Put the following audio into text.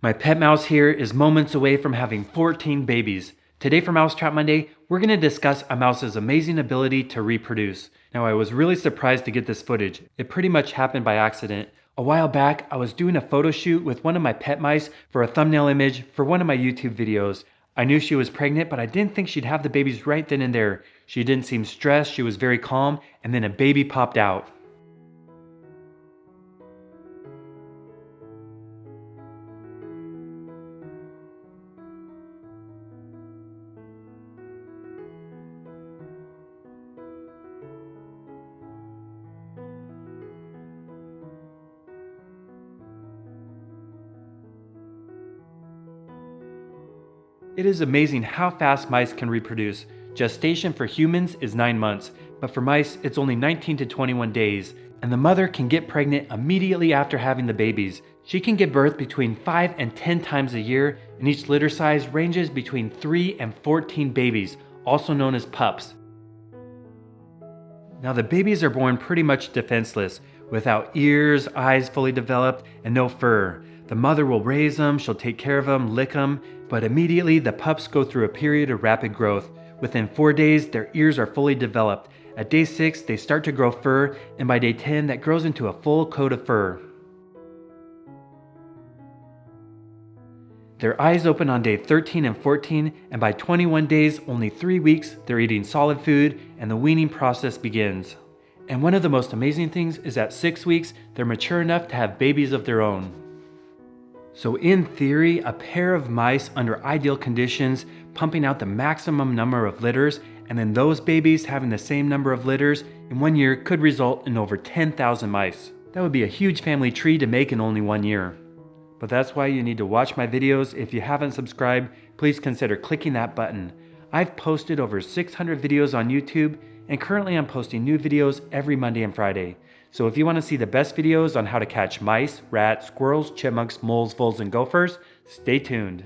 My pet mouse here is moments away from having 14 babies. Today for Mousetrap Monday, we're going to discuss a mouse's amazing ability to reproduce. Now I was really surprised to get this footage. It pretty much happened by accident. A while back, I was doing a photo shoot with one of my pet mice for a thumbnail image for one of my YouTube videos. I knew she was pregnant, but I didn't think she'd have the babies right then and there. She didn't seem stressed, she was very calm, and then a baby popped out. It is amazing how fast mice can reproduce. Gestation for humans is 9 months, but for mice it's only 19 to 21 days, and the mother can get pregnant immediately after having the babies. She can give birth between 5 and 10 times a year, and each litter size ranges between 3 and 14 babies, also known as pups. Now the babies are born pretty much defenseless, without ears, eyes fully developed, and no fur. The mother will raise them, she'll take care of them, lick them, but immediately the pups go through a period of rapid growth. Within four days, their ears are fully developed. At day six, they start to grow fur, and by day 10, that grows into a full coat of fur. Their eyes open on day 13 and 14, and by 21 days, only three weeks, they're eating solid food, and the weaning process begins. And one of the most amazing things is at six weeks, they're mature enough to have babies of their own. So in theory, a pair of mice under ideal conditions pumping out the maximum number of litters and then those babies having the same number of litters in one year could result in over 10,000 mice. That would be a huge family tree to make in only one year. But that's why you need to watch my videos. If you haven't subscribed, please consider clicking that button. I've posted over 600 videos on YouTube and currently I'm posting new videos every Monday and Friday. So if you want to see the best videos on how to catch mice, rats, squirrels, chipmunks, moles, voles, and gophers, stay tuned.